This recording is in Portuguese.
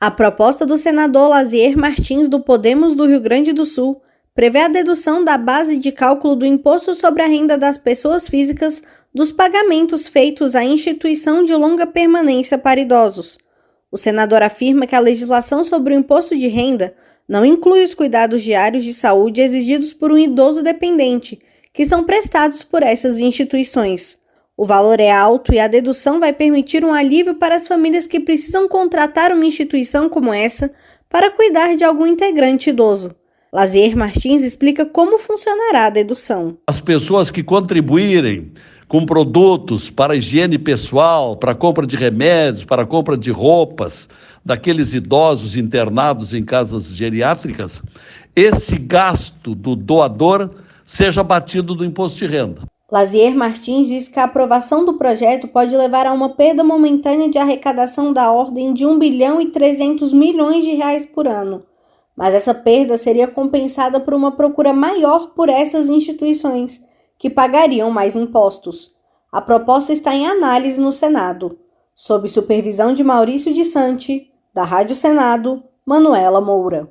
A proposta do senador Lazier Martins do Podemos do Rio Grande do Sul prevê a dedução da base de cálculo do imposto sobre a renda das pessoas físicas dos pagamentos feitos à instituição de longa permanência para idosos. O senador afirma que a legislação sobre o imposto de renda não inclui os cuidados diários de saúde exigidos por um idoso dependente, que são prestados por essas instituições. O valor é alto e a dedução vai permitir um alívio para as famílias que precisam contratar uma instituição como essa para cuidar de algum integrante idoso. Lazier Martins explica como funcionará a dedução. As pessoas que contribuírem com produtos para higiene pessoal, para compra de remédios, para compra de roupas daqueles idosos internados em casas geriátricas, esse gasto do doador seja batido do imposto de renda. Lazier Martins diz que a aprovação do projeto pode levar a uma perda momentânea de arrecadação da ordem de 1 bilhão e 300 milhões de reais por ano, mas essa perda seria compensada por uma procura maior por essas instituições, que pagariam mais impostos. A proposta está em análise no Senado, sob supervisão de Maurício de Santi, da Rádio Senado, Manuela Moura.